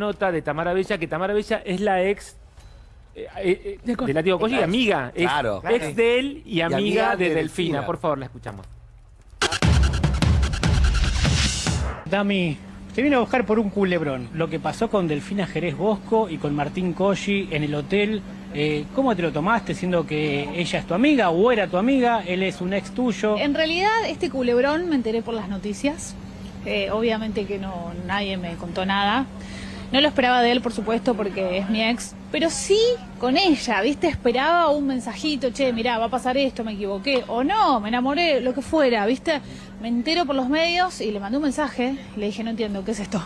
nota de Tamara Bella, que Tamara Bella es la ex eh, eh, eh, de Látigo amiga. Es Claro. ex de él y amiga, amiga de, de Delfina. Delfina. Por favor, la escuchamos. Dami, te vine a buscar por un culebrón. Lo que pasó con Delfina Jerez Bosco y con Martín Colli en el hotel. eh, ¿Cómo te lo tomaste siendo que ella es tu amiga o era tu amiga? Él es un ex tuyo. En realidad, este culebrón me enteré por las noticias. Eh, obviamente que no nadie me contó nada. No lo esperaba de él, por supuesto, porque es mi ex. Pero sí con ella, ¿viste? Esperaba un mensajito, che, mirá, va a pasar esto, me equivoqué. O no, me enamoré, lo que fuera, ¿viste? Me entero por los medios y le mandé un mensaje. Le dije, no entiendo, ¿qué es esto?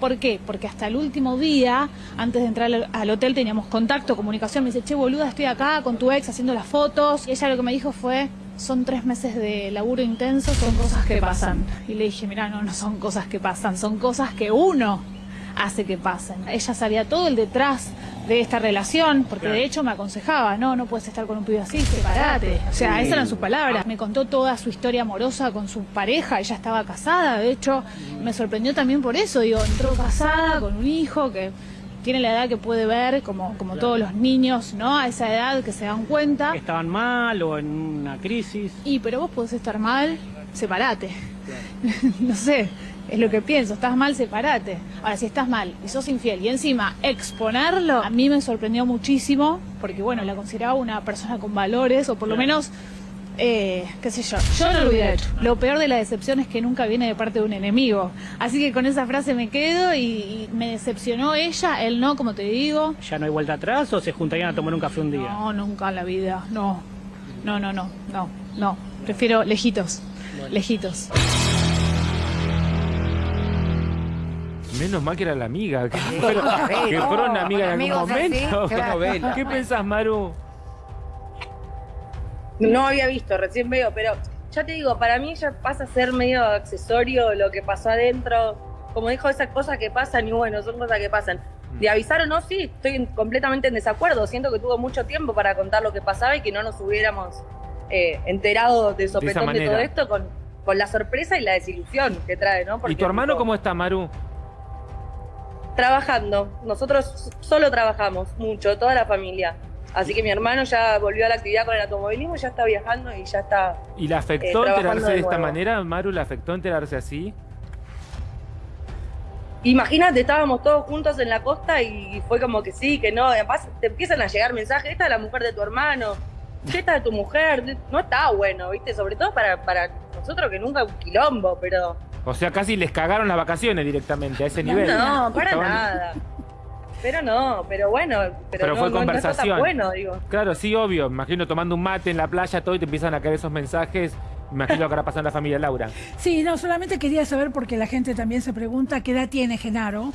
¿Por qué? Porque hasta el último día, antes de entrar al hotel, teníamos contacto, comunicación. Me dice, che, boluda, estoy acá con tu ex haciendo las fotos. Y ella lo que me dijo fue, son tres meses de laburo intenso, son cosas que pasan. Y le dije, mira, no, no son cosas que pasan, son cosas que uno hace que pasen. Ella sabía todo el detrás de esta relación, porque de hecho me aconsejaba, no, no puedes estar con un pibe así, separate. O sea, esas eran sus palabras. Me contó toda su historia amorosa con su pareja, ella estaba casada, de hecho, me sorprendió también por eso, digo, entró casada con un hijo que tiene la edad que puede ver, como, como todos los niños, ¿no? A esa edad que se dan cuenta. Estaban mal o en una crisis. Y pero vos podés estar mal, separate. no sé, es lo que pienso, estás mal, separate. Ahora, si estás mal y sos infiel y encima exponerlo, a mí me sorprendió muchísimo, porque bueno, la consideraba una persona con valores, o por lo menos, eh, qué sé yo, yo no lo hubiera hecho. Lo peor de la decepción es que nunca viene de parte de un enemigo. Así que con esa frase me quedo y, y me decepcionó ella, él no, como te digo. ¿Ya no hay vuelta atrás o se juntarían a tomar un café un día? No, nunca en la vida, no. No, no, no, no, no. Prefiero lejitos, lejitos. Menos mal que era la amiga. Que, fueron, que fueron una amiga en algún así, momento. claro. ¿Qué pensás, Maru? No había visto, recién veo, pero ya te digo, para mí ya pasa a ser medio accesorio lo que pasó adentro. Como dijo, esas cosas que pasan y bueno, son cosas que pasan. De avisar o no, sí, estoy en- completamente en desacuerdo. Siento que tuvo mucho tiempo para contar lo que pasaba y que no nos hubiéramos eh, enterado de sopetón de, manera. todo esto con, con la sorpresa y la desilusión que trae, ¿no? ¿Y tu hermano tipo, cómo está, Maru? Trabajando. Nosotros solo trabajamos mucho, toda la familia. Así que mi hermano ya volvió a la actividad con el automovilismo, ya está viajando y ya está ¿Y le afectó Eh, trabajando enterarse de de esta manera? ¿Maru le afectó enterarse así? Imagínate, estábamos todos juntos en la costa y fue como que sí, que no. Además, te empiezan a llegar mensajes: esta es la mujer de tu hermano, ¿qué esta de tu mujer? No está bueno, ¿viste? Sobre todo para, para nosotros que nunca un quilombo, pero. O sea, casi les cagaron las vacaciones directamente a ese nivel. No, para Estaban- nada. Pero no, pero bueno, pero, Pero no, fue no- no está conversación. tan bueno, digo. Claro, sí, obvio. Me Imagino tomando un mate en la playa, todo, y te empiezan a caer esos mensajes. Me Imagino lo que habrá pasado en la familia Laura. Sí, no, solamente quería saber porque la gente también se pregunta qué edad tiene Genaro.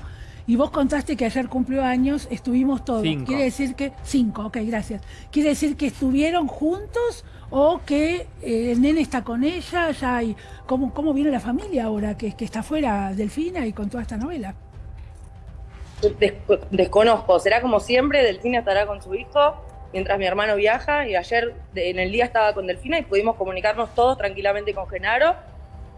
Y vos contaste que ayer cumplió años, estuvimos todos. Cinco. Quiere decir que. Cinco, ok, gracias. ¿Quiere decir que estuvieron juntos o que eh, el nene está con ella? Ya hay, ¿cómo, ¿Cómo viene la familia ahora que, que está fuera Delfina y con toda esta novela? Des- desconozco, será como siempre, Delfina estará con su hijo mientras mi hermano viaja y ayer de- en el día estaba con Delfina y pudimos comunicarnos todos tranquilamente con Genaro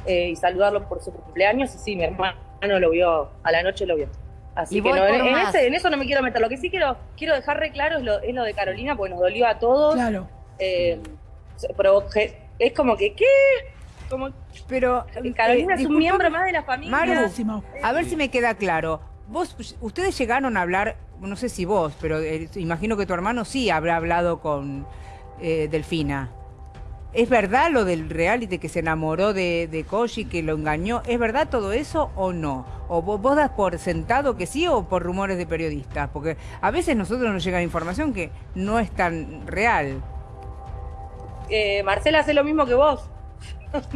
eh, y saludarlo por su cumpleaños y sí, mi hermano lo vio, a la noche lo vio. Así Y que no, en, por en más. ese- en eso no me quiero meter. Lo que sí quiero, quiero dejar re claro es lo, es lo de Carolina, porque nos dolió a todos. Claro. Eh, es como que, ¿qué? Como Pero Carolina eh, es un miembro más de la familia. Maru, a ver si me queda claro. Vos, ustedes llegaron a hablar, no sé si vos, pero eh, imagino que tu hermano sí habrá hablado con eh, Delfina. ¿Es verdad lo del reality que se enamoró de, de Koji, que lo engañó? ¿Es verdad todo eso o no? ¿O vos, vos das por sentado que sí o por rumores de periodistas? Porque a veces nosotros nos llega información que no es tan real. Eh, Marcela hace lo mismo que vos.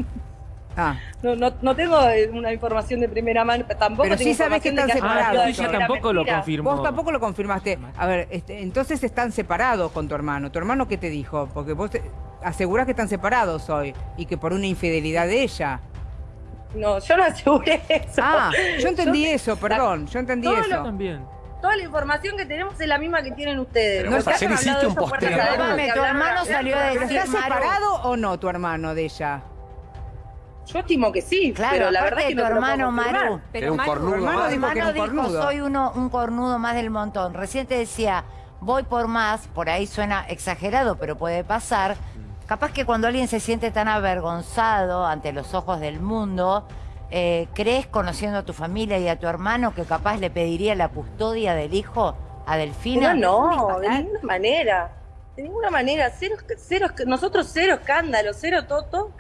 Ah, No, no, no tengo eh, una información de primera mano, tampoco Pero tengo sí sabés que están separados. Ah, ella primera tampoco lo confirmó. Vos tampoco lo confirmaste. A ver, este, entonces están separados con tu hermano. ¿Tu hermano qué te dijo? Porque vos te- asegurás que están separados hoy y que por una infidelidad de ella. No, yo no aseguré eso. Ah, yo entendí Yo- eso, perdón, yo entendí Todo eso. también. Toda la información que tenemos es la misma que tienen ustedes. Pero No ayer hiciste un posteo. tu hermano salió a de- ¿Pero de- está separado o no tu hermano de ella? Yo estimo que sí, Claro, pero la verdad es que tu no lo hermano. Maru. Pero un Maru, cornudo tu hermano más. dijo que era hermano un dijo, cornudo. soy uno, un cornudo más del montón. Recién te decía, voy por más, por ahí suena exagerado, pero puede pasar. Capaz que cuando alguien se siente tan avergonzado ante los ojos del mundo, eh, ¿crees, conociendo a tu familia y a tu hermano, que capaz le pediría la custodia del hijo a Delfina? No, un de ninguna manera. De ninguna manera. Cero, cero, nosotros cero escándalo, cero toto.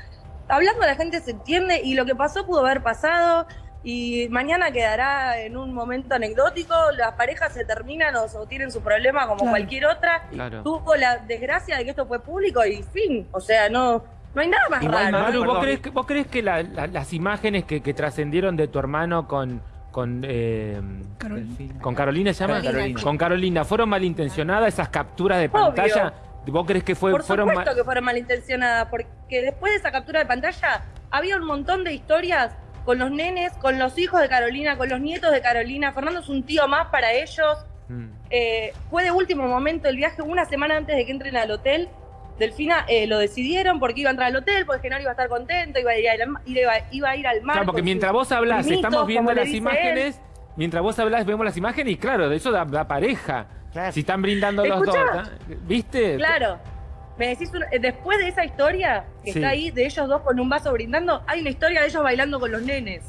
Hablando la gente se entiende y lo que pasó pudo haber pasado y mañana quedará en un momento anecdótico. Las parejas se terminan o, o tienen su problema como Claro. cualquier otra. Claro. Tuvo la desgracia de que esto fue público y fin. O sea, no, no hay nada más Igual, raro. Maru, ¿vos crees que, vos crees que la- la- las imágenes que, que trascendieron de tu hermano con, con, eh, Carolina. con Carolina, ¿se llama? Carolina. Con Carolina, ¿fueron malintencionadas esas capturas de Obvio. pantalla? ¿Vos crees que fue, Por fueron supuesto que fueron malintencionadas, porque después de esa captura de pantalla había un montón de historias con los nenes, con los hijos de Carolina, con los nietos de Carolina. Fernando es un tío más para ellos. Mm. Eh, fue de último momento el viaje, una semana antes de que entren al hotel. Delfina eh, lo decidieron porque iba a entrar al hotel, porque Genaro iba a estar contento, iba a ir al, iba, iba a, ir al mar. Claro, porque mientras vos hablás, primitos, estamos viendo las imágenes, mientras vos hablás, vemos las imágenes y claro, de eso da, da pareja. Claro. Si están brindando los dos. ¿viste? Claro. Me decís, una- eh, después de esa historia que Sí. está ahí, de ellos dos con un vaso brindando, hay una historia de ellos bailando con los nenes.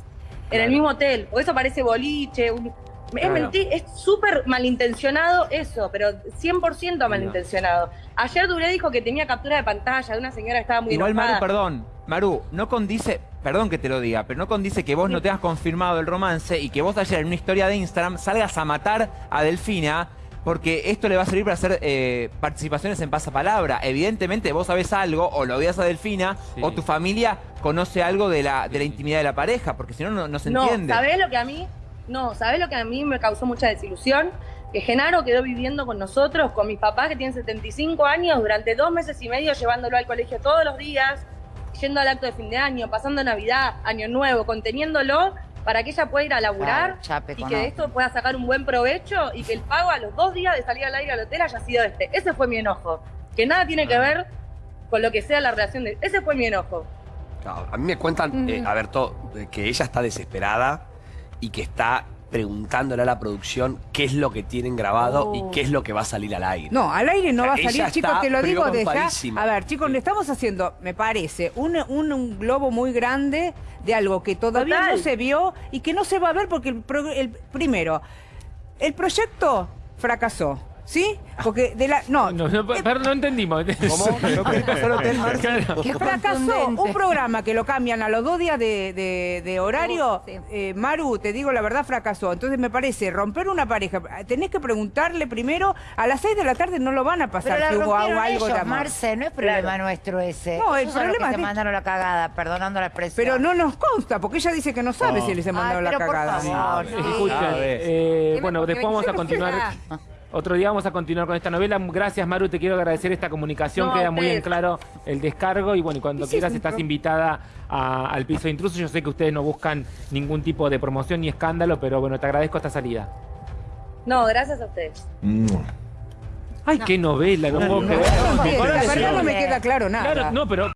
En el mismo hotel. O eso parece boliche. un- Es Claro. mentir, es súper malintencionado eso, pero 100% malintencionado. Ayer Duré dijo que tenía captura de pantalla de una señora que estaba muy Igual, enojada. Maru, perdón. Maru, no condice, perdón que te lo diga, pero no condice que vos no te has confirmado el romance y que vos ayer en una historia de Instagram salgas a matar a Delfina, porque esto le va a servir para hacer eh, participaciones en pasapalabra. Evidentemente vos sabés algo, o lo odias a Delfina, Sí. o tu familia conoce algo de la, de la intimidad de la pareja, porque si no, no, no se No, entiende. ¿sabés lo que a mí? No, ¿sabés lo que a mí me causó mucha desilusión? Que Genaro quedó viviendo con nosotros, con mis papás que tienen 75 años, durante dos meses y medio llevándolo al colegio todos los días, yendo al acto de fin de año, pasando Navidad, Año Nuevo, conteniéndolo para que ella pueda ir a laburar Claro, chape y que de esto pueda sacar un buen provecho y que el pago a los dos días de salir al aire al hotel haya sido este. Ese fue mi enojo. Que nada tiene que ver con lo que sea la relación de... Ese fue mi enojo. Claro, a mí me cuentan, eh, a ver, todo, de que ella está desesperada y que está preguntándole a la producción qué es lo que tienen grabado Oh. y qué es lo que va a salir al aire. No, al aire no O sea, va a salir, chicos, te lo digo de ya. A ver, chicos, le estamos haciendo, me parece, un, un, un globo muy grande de algo que todavía Total. no se vio y que no se va a ver porque el, pro- el- primero, el proyecto fracasó, ¿sí? Porque de la no, No, no, pero no entendimos. ¿Cómo? ¿No querés pasar al hotel, Marce? Claro. Qué Fracasó un programa que lo cambian a los dos días de, de- de horario. Sí. Eh, Maru, te digo la verdad, fracasó. Entonces me parece, romper una pareja, tenés que preguntarle primero, a las seis de la tarde no lo van a Pero pasar la si hubo rompieron algo de ellos, amor. Marce, no es problema Claro. nuestro ese. No, el Ellos son los problema que es de- mandaron la cagada, perdonando la expresión. Pero no nos consta, porque ella dice que no sabe No. si les Ay, mandaron la pero por cagada. favor, sí. Escuchen, Sabes. eh, Dime bueno, después vamos a continuar. Otro día vamos a continuar con esta novela. Gracias, Maru. Te quiero agradecer esta comunicación. No, Queda muy en claro el descargo. Y bueno, cuando Sí, quieras sí, estás invitada a- al piso de intrusos. Yo sé que ustedes no buscan ningún tipo de promoción ni escándalo, pero bueno, te agradezco esta salida. No, gracias a ustedes. Ay, qué novela, no, puedo No, creer. no, no me queda claro nada. Claro, no, pero